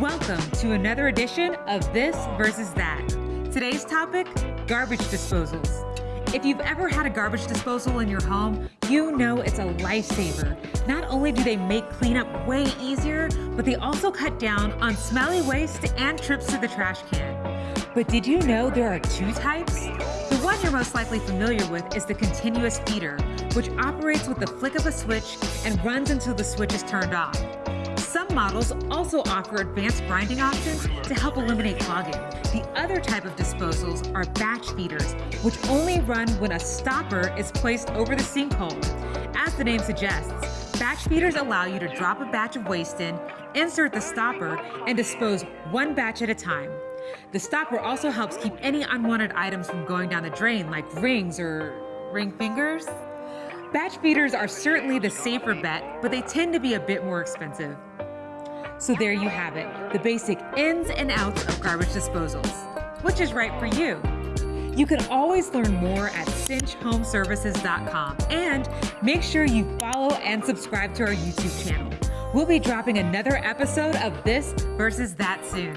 Welcome to another edition of This versus That. Today's topic garbage disposals. If you've ever had a garbage disposal in your home, you know it's a lifesaver. Not only do they make cleanup way easier, but they also cut down on smelly waste and trips to the trash can. But did you know there are two types? The one you're most likely familiar with is the continuous feeder, which operates with the flick of a switch and runs until the switch is turned off. Some models also offer advanced grinding options to help eliminate clogging. The other type of disposals are batch feeders, which only run when a stopper is placed over the sinkhole. As the name suggests, batch feeders allow you to drop a batch of waste in, insert the stopper, and dispose one batch at a time. The stopper also helps keep any unwanted items from going down the drain, like rings or ring fingers. Batch feeders are certainly the safer bet, but they tend to be a bit more expensive. So there you have it, the basic ins and outs of garbage disposals. Which is right for you? You can always learn more at cinchhomeservices.com and make sure you follow and subscribe to our YouTube channel. We'll be dropping another episode of This versus That soon.